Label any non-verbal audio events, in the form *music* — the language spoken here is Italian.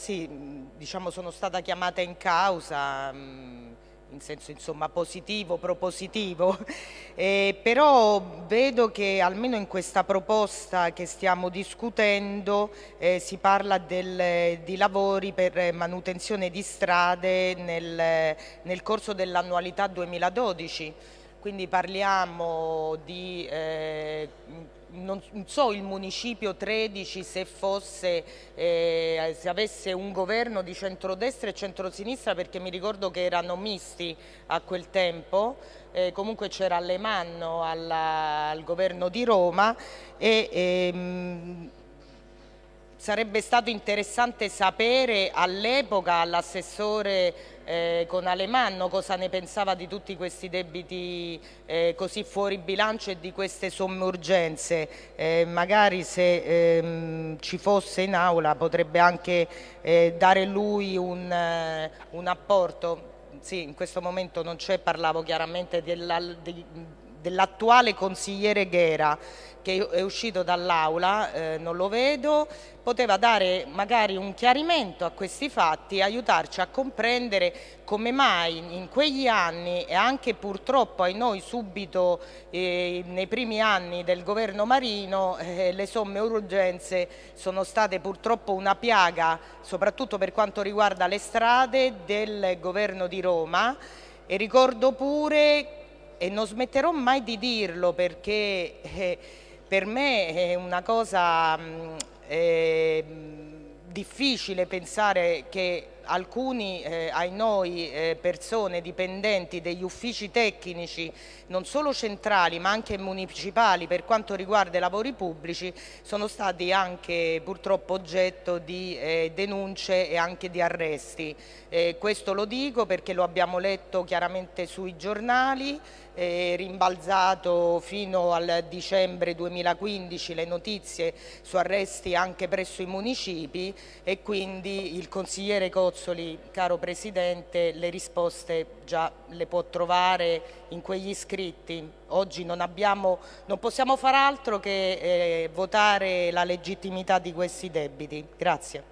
sì, diciamo sono stata chiamata in causa in senso insomma, positivo, propositivo, *laughs* eh, però vedo che almeno in questa proposta che stiamo discutendo eh, si parla del, di lavori per manutenzione di strade nel, nel corso dell'annualità 2012 quindi parliamo di, eh, non so il municipio 13 se fosse, eh, se avesse un governo di centrodestra e centrosinistra perché mi ricordo che erano misti a quel tempo, eh, comunque c'era Alemanno alla, al governo di Roma e ehm, sarebbe stato interessante sapere all'epoca all'assessore eh, con Alemanno cosa ne pensava di tutti questi debiti eh, così fuori bilancio e di queste somme urgenze. Eh, magari se ehm, ci fosse in aula potrebbe anche eh, dare lui un, eh, un apporto. Sì, in questo momento non c'è, parlavo chiaramente della, di, dell'attuale consigliere Ghera che è uscito dall'aula, eh, non lo vedo, poteva dare magari un chiarimento a questi fatti aiutarci a comprendere come mai in quegli anni e anche purtroppo ai noi subito eh, nei primi anni del governo Marino eh, le somme urgenze sono state purtroppo una piaga soprattutto per quanto riguarda le strade del governo di Roma. E ricordo pure e non smetterò mai di dirlo perché eh, per me è una cosa mh, eh, difficile pensare che alcuni eh, ai noi eh, persone dipendenti degli uffici tecnici non solo centrali ma anche municipali per quanto riguarda i lavori pubblici sono stati anche purtroppo oggetto di eh, denunce e anche di arresti. Eh, questo lo dico perché lo abbiamo letto chiaramente sui giornali, rimbalzato fino al dicembre 2015 le notizie su arresti anche presso i municipi e quindi il consigliere Cozzo Bozzoli, caro Presidente, le risposte già le può trovare in quegli scritti. Oggi non, abbiamo, non possiamo far altro che eh, votare la legittimità di questi debiti. Grazie.